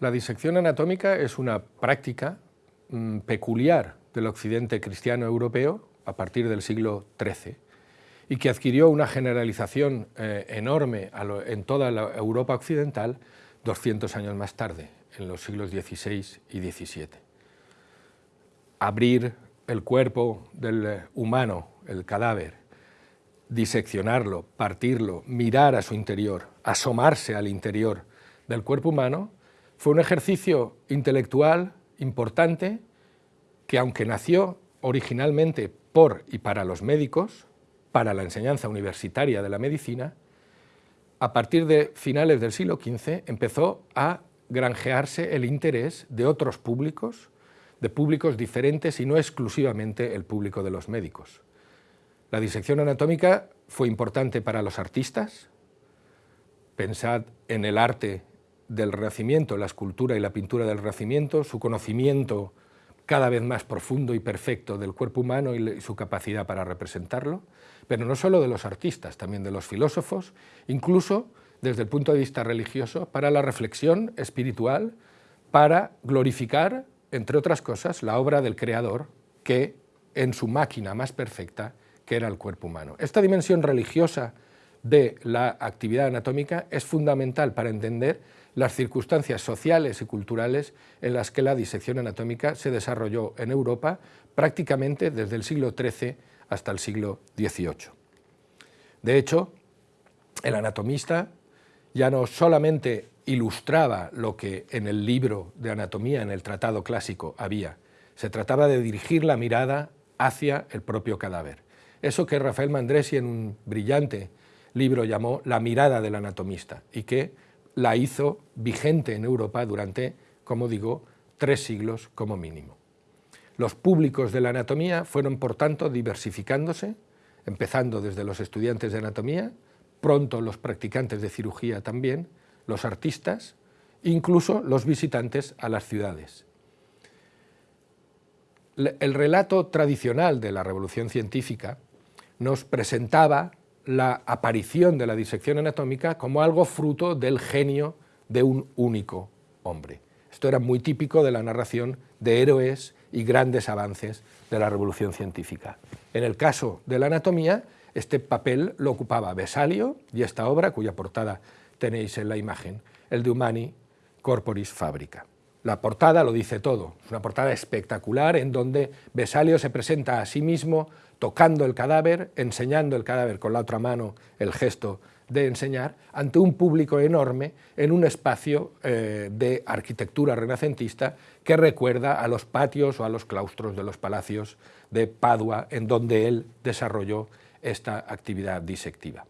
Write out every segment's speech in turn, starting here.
La disección anatómica es una práctica mm, peculiar del occidente cristiano europeo a partir del siglo XIII y que adquirió una generalización eh, enorme en toda la Europa occidental 200 años más tarde, en los siglos XVI y XVII. Abrir el cuerpo del humano, el cadáver, diseccionarlo, partirlo, mirar a su interior, asomarse al interior del cuerpo humano, fue un ejercicio intelectual importante que aunque nació originalmente por y para los médicos, para la enseñanza universitaria de la medicina, a partir de finales del siglo XV empezó a granjearse el interés de otros públicos, de públicos diferentes y no exclusivamente el público de los médicos. La disección anatómica fue importante para los artistas, pensad en el arte del Renacimiento, la escultura y la pintura del Renacimiento, su conocimiento cada vez más profundo y perfecto del cuerpo humano y su capacidad para representarlo, pero no solo de los artistas, también de los filósofos, incluso desde el punto de vista religioso, para la reflexión espiritual, para glorificar, entre otras cosas, la obra del Creador, que en su máquina más perfecta, que era el cuerpo humano. Esta dimensión religiosa de la actividad anatómica es fundamental para entender las circunstancias sociales y culturales en las que la disección anatómica se desarrolló en Europa prácticamente desde el siglo XIII hasta el siglo XVIII. De hecho, el anatomista ya no solamente ilustraba lo que en el libro de anatomía, en el tratado clásico, había, se trataba de dirigir la mirada hacia el propio cadáver. Eso que Rafael Mandresi en un brillante libro llamó La mirada del anatomista y que la hizo vigente en Europa durante, como digo, tres siglos como mínimo. Los públicos de la anatomía fueron, por tanto, diversificándose, empezando desde los estudiantes de anatomía, pronto los practicantes de cirugía también, los artistas, incluso los visitantes a las ciudades. El relato tradicional de la revolución científica nos presentaba la aparición de la disección anatómica como algo fruto del genio de un único hombre. Esto era muy típico de la narración de héroes y grandes avances de la revolución científica. En el caso de la anatomía, este papel lo ocupaba Vesalio y esta obra, cuya portada tenéis en la imagen, el de Humani Corporis Fabrica. La portada lo dice todo, es una portada espectacular en donde Vesalio se presenta a sí mismo tocando el cadáver, enseñando el cadáver con la otra mano, el gesto de enseñar, ante un público enorme en un espacio eh, de arquitectura renacentista que recuerda a los patios o a los claustros de los palacios de Padua, en donde él desarrolló esta actividad disectiva.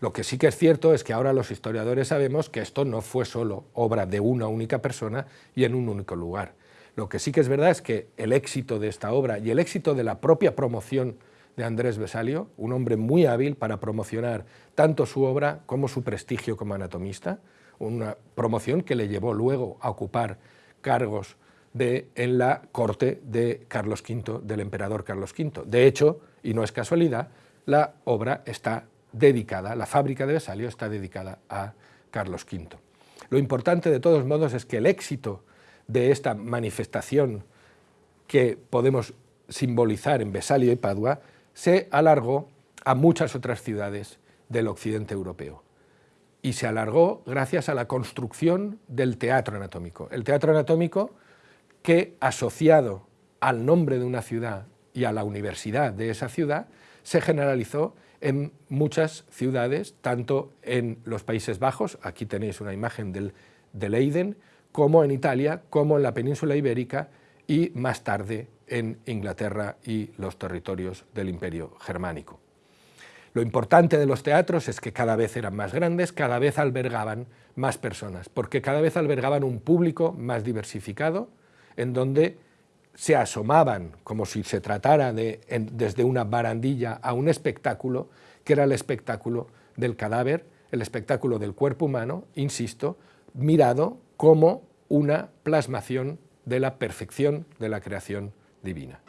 Lo que sí que es cierto es que ahora los historiadores sabemos que esto no fue solo obra de una única persona y en un único lugar. Lo que sí que es verdad es que el éxito de esta obra y el éxito de la propia promoción de Andrés Besalio, un hombre muy hábil para promocionar tanto su obra como su prestigio como anatomista, una promoción que le llevó luego a ocupar cargos en la corte de Carlos V, del emperador Carlos V. De hecho, y no es casualidad, la obra está dedicada, la fábrica de Besalio está dedicada a Carlos V. Lo importante de todos modos es que el éxito de esta manifestación que podemos simbolizar en Besalio y Padua se alargó a muchas otras ciudades del occidente europeo. Y se alargó gracias a la construcción del teatro anatómico. El teatro anatómico que, asociado al nombre de una ciudad y a la universidad de esa ciudad, se generalizó en muchas ciudades, tanto en los Países Bajos, aquí tenéis una imagen del, de Leiden, como en Italia, como en la península ibérica y más tarde en Inglaterra y los territorios del Imperio Germánico. Lo importante de los teatros es que cada vez eran más grandes, cada vez albergaban más personas, porque cada vez albergaban un público más diversificado, en donde se asomaban como si se tratara de, desde una barandilla a un espectáculo, que era el espectáculo del cadáver, el espectáculo del cuerpo humano, insisto, mirado como una plasmación de la perfección de la creación divina.